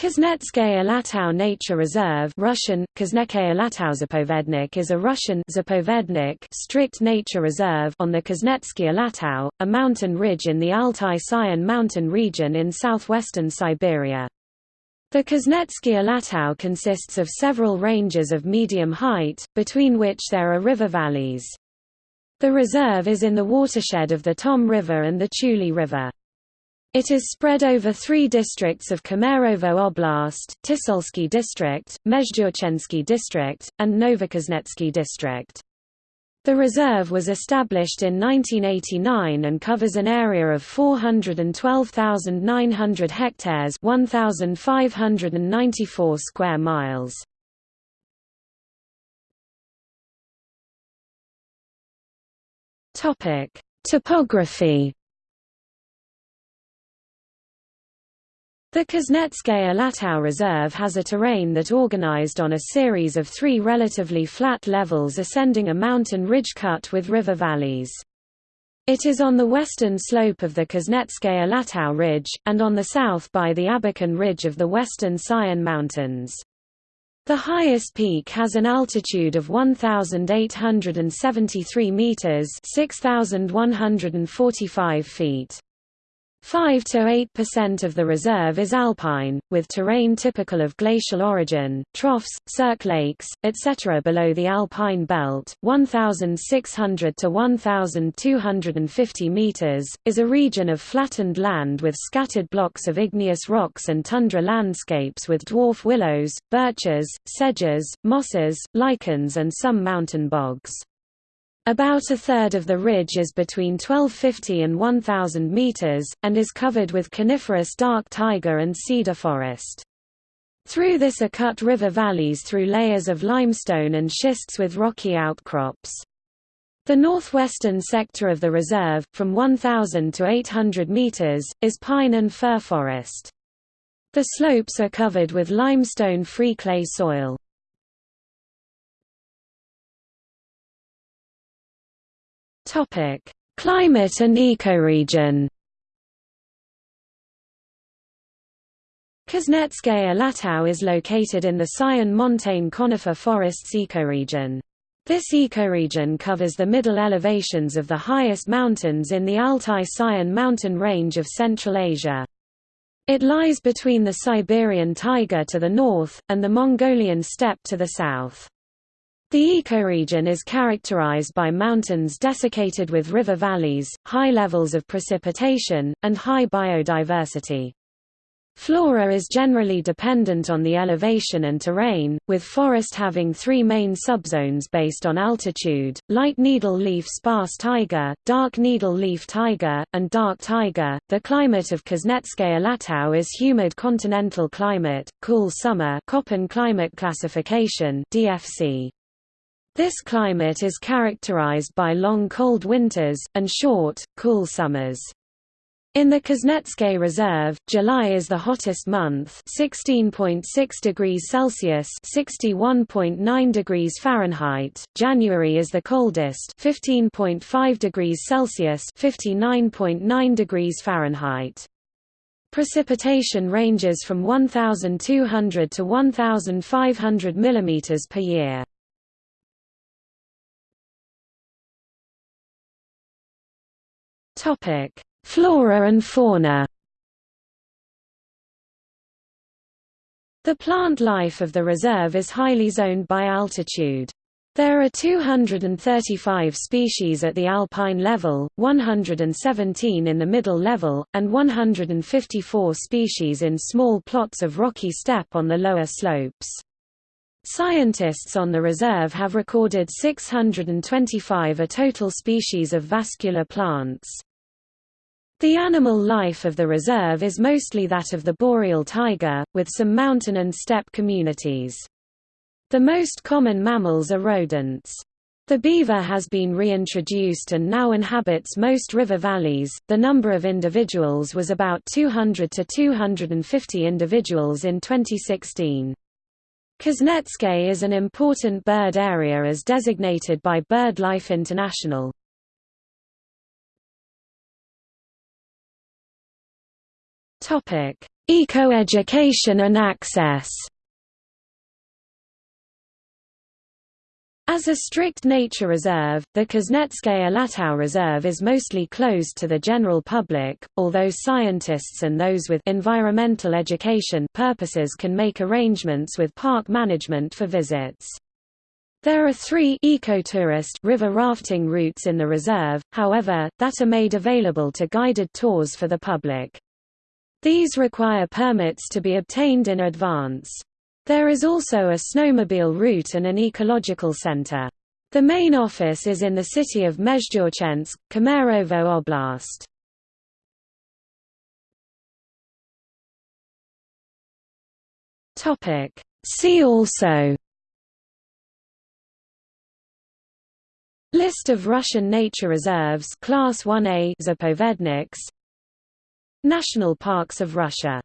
Kuznetsky Alatau Nature Reserve Russian, Zapovednik is a Russian Zapovednik strict nature reserve on the Kuznetsky Alatau, a mountain ridge in the Altai-Sayan mountain region in southwestern Siberia. The Kuznetsky Alatau consists of several ranges of medium height, between which there are river valleys. The reserve is in the watershed of the Tom River and the Chuli River. It is spread over three districts of Kemerovo Oblast, Tisulsky District, Mezhdurechensky District, and Novokuznetsky District. The reserve was established in 1989 and covers an area of 412,900 hectares 1,594 square miles. Topography The Kuznetsky Alatau Reserve has a terrain that organized on a series of three relatively flat levels ascending a mountain ridge cut with river valleys. It is on the western slope of the Kuznetsky Alatau Ridge, and on the south by the Abakan Ridge of the western Sayan Mountains. The highest peak has an altitude of 1,873 meters 6,145 feet. 5 to 8% of the reserve is alpine, with terrain typical of glacial origin, troughs, cirque lakes, etc. below the alpine belt. 1600 to 1250 meters is a region of flattened land with scattered blocks of igneous rocks and tundra landscapes with dwarf willows, birches, sedges, mosses, lichens and some mountain bogs. About a third of the ridge is between 1250 and 1000 meters, and is covered with coniferous dark taiga and cedar forest. Through this are cut river valleys through layers of limestone and schists with rocky outcrops. The northwestern sector of the reserve, from 1,000 to 800 meters, is pine and fir forest. The slopes are covered with limestone-free clay soil. Topic: Climate and ecoregion. Kuznetsky Alatau is located in the Sayan montane conifer forests ecoregion. This ecoregion covers the middle elevations of the highest mountains in the Altai-Sayan mountain range of Central Asia. It lies between the Siberian taiga to the north, and the Mongolian steppe to the south. The ecoregion is characterized by mountains desiccated with river valleys, high levels of precipitation, and high biodiversity. Flora is generally dependent on the elevation and terrain, with forest having three main subzones based on altitude, light needle-leaf sparse taiga, dark needle-leaf taiga, and dark taiga. The climate of Kuznetsky Alatau is humid continental climate, cool summer Köppen climate classification DFC. This climate is characterized by long cold winters, and short, cool summers. In the Kuznetskaya Reserve, July is the hottest month 16.6 degrees Celsius 61.9 degrees Fahrenheit, January is the coldest 15.5 degrees Celsius 59.9 degrees Fahrenheit. Precipitation ranges from 1,200 to 1,500 mm per year. Topic: Flora and fauna. The plant life of the reserve is highly zoned by altitude. There are 235 species at the alpine level, 117 in the middle level, and 154 species in small plots of rocky steppe on the lower slopes. Scientists on the reserve have recorded 625 a total species of vascular plants. The animal life of the reserve is mostly that of the boreal taiga, with some mountain and steppe communities. The most common mammals are rodents. The beaver has been reintroduced and now inhabits most river valleys. The number of individuals was about 200 to 250 individuals in 2016. Kuznetskaya is an important bird area as designated by BirdLife International. Topic: Eco-education and access As a strict nature reserve, the Kuznetsky Alatau Reserve is mostly closed to the general public, although scientists and those with environmental education purposes can make arrangements with park management for visits. There are three ecotourist river rafting routes in the reserve, however, that are made available to guided tours for the public. These require permits to be obtained in advance. There is also a snowmobile route and an ecological center. The main office is in the city of Mezhdurechensk, Kemerovo Oblast. See also List of Russian nature reserves Class 1A Zapovedniks National Parks of Russia